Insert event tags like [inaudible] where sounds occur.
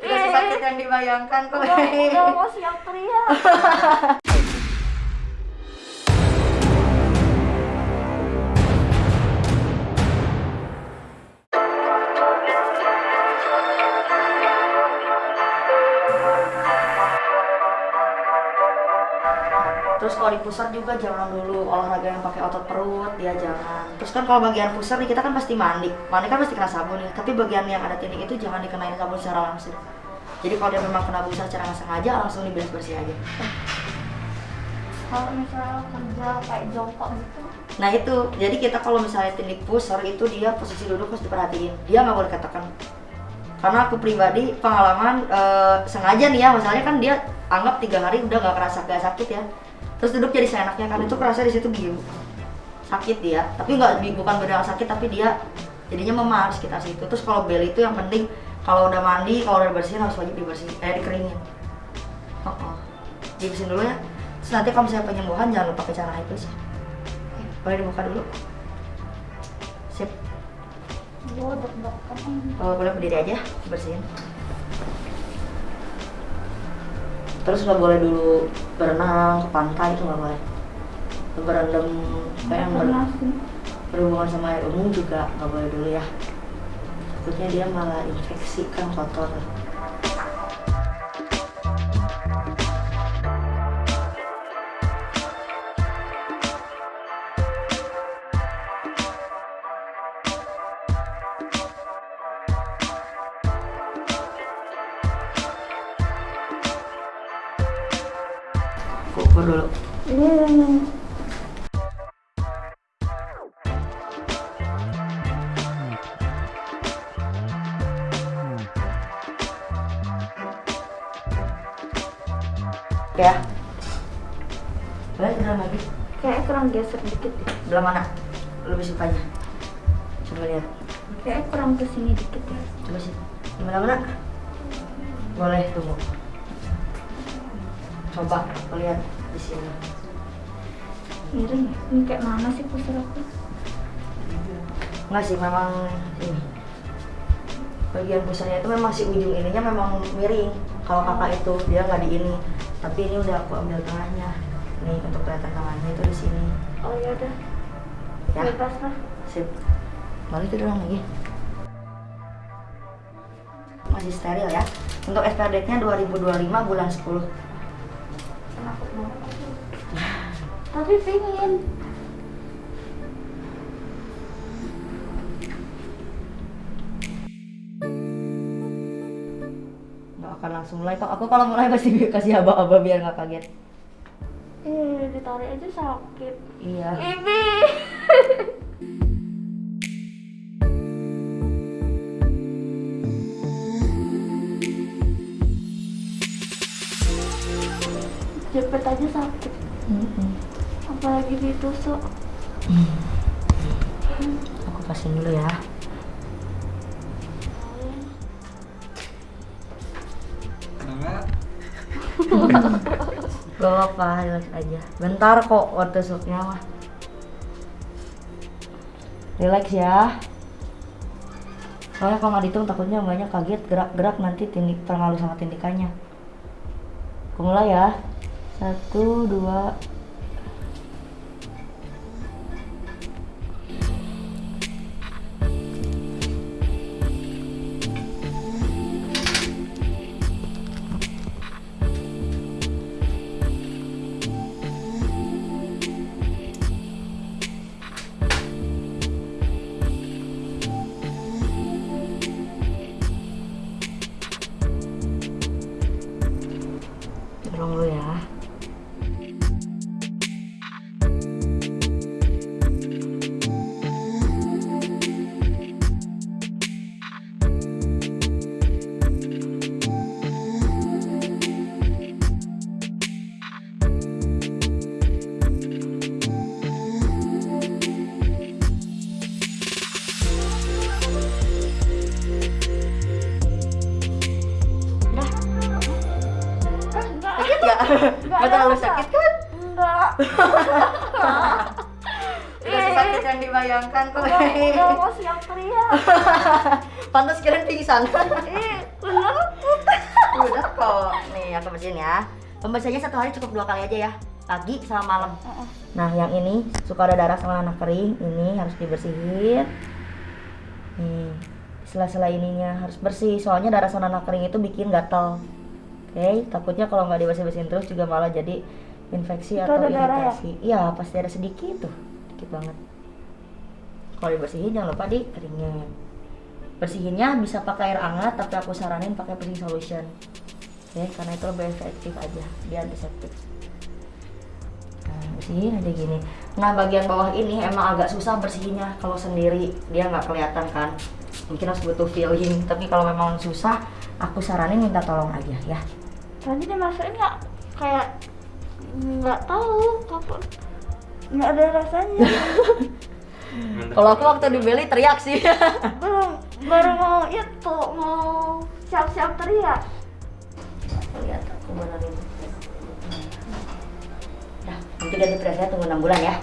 Tidak sesakit yang dibayangkan kok. udah, udah mau siap teriak [laughs] kalau di pusar juga jangan dulu olahraga yang pakai otot perut, ya jangan. Terus kan kalau bagian pusar nih kita kan pasti mandi. Mandi kan pasti kena sabun nih, tapi bagian yang ada titik itu jangan dikenain sabun secara langsung. Jadi kalau dia memang kena busa secara nggak sengaja langsung diberes bersih aja. kalau misalnya kerja kayak jongkok gitu Nah itu, jadi kita kalau misalnya tindik pusar itu dia posisi duduk harus diperhatiin. Dia nggak boleh katakan. Karena aku pribadi pengalaman eh, sengaja nih ya, misalnya kan dia anggap tiga hari udah nggak kerasa gak sakit ya. Terus duduk jadi seenaknya kan itu kerasa di situ biu sakit dia, tapi nggak bukan beneran sakit tapi dia jadinya memar sekitar situ. Terus kalau bel itu yang penting kalau udah mandi, kalau udah bersihin harus wajib dibersihin, eh dikeringin. Oh, oh. Dibersihin dulu ya. Terus nanti kalau misalnya penyembuhan jangan lupa pakai cara itu sih. Boleh dibuka dulu. Sip. deg-degan Oh, boleh berdiri aja, bersihin. Terus nggak boleh dulu berenang ke pantai itu nggak boleh. Berendam kayak yang ber- berhubungan sama air umum juga nggak boleh dulu ya. Takutnya dia malah infeksi kan kotor. Kukur dulu. Oke ya. Boleh tidur lagi. kayak kurang geser dikit deh. Belah mana? Lebih sukanya. Coba lihat. kayak kurang ke sini dikit ya Coba sih. Di mana-mana? Boleh tunggu. Coba lihat di sini. miring ya ini kayak mana sih pusar aku Enggak sih, memang ini. Bagian pusarnya itu memang si ujung ininya memang miring. Kalau kakak itu dia nggak di ini, tapi ini udah aku ambil tengahnya. Nih untuk kelihatan tengahnya itu di sini. oh ya udah Ya, bebas lah sip. Balik tidur lagi. Masih steril ya. Untuk expired date-nya 2025 bulan 10. Kenapa banget aku [laughs] tapi pingin Nggak akan langsung mulai kok. Aku kalau mulai pasti [laughs] kasih aba-aba biar nggak kaget. eh ditarik aja sakit Iya. Ibi [laughs] jepit aja sakit apalagi ditusuk Aku pasin dulu ya. Kenapa? [laughs] Gak apa-apa, relax aja. Bentar kok waktu tusuknya mah. Relax ya. Soalnya kalau nggak dihitung takutnya banyak kaget gerak-gerak nanti tindik terlalu sama tindikannya. Aku mulai ya. Satu, dua, nggak? Nggak terlalu sakit kan? enggak Tidak [laughs] sesakit yang dibayangkan kok. udah, udah mau siap teriak [laughs] Pantas kirain pingsan. [laughs] Ih, bener Udah kok. Nih aku bersihin ya. Pembersihannya satu hari cukup dua kali aja ya. Pagi sama malam. Nah, yang ini suka ada darah sama anak kering, ini harus dibersihin. Nih, sela-sela ininya harus bersih. Soalnya darah sama anak kering itu bikin gatal. Oke, takutnya kalau nggak dibersih-bersihin terus juga malah jadi infeksi Itu atau darah ya? iritasi. Iya, pasti ada sedikit tuh, dikit banget. Kalau dibersihin jangan lupa dikeringin. Bersihinnya bisa pakai air hangat, tapi aku saranin pakai bersih solution. Oke, karena itu lebih efektif aja, dia antiseptik. Nah, bersihin aja gini. Nah, bagian bawah ini emang agak susah bersihinnya kalau sendiri. Dia nggak kelihatan kan. Mungkin harus butuh feeling. Tapi kalau memang susah, aku saranin minta tolong aja ya. Tadi dimasukin nggak kayak nggak tahu kapan nggak ada rasanya [laughs] Kalau aku waktu dibeli teriak sih. [laughs] belum baru mau itu mau siap-siap teriak Lihat aku benerin. Dah, nanti ganti presnya tunggu 6 bulan ya.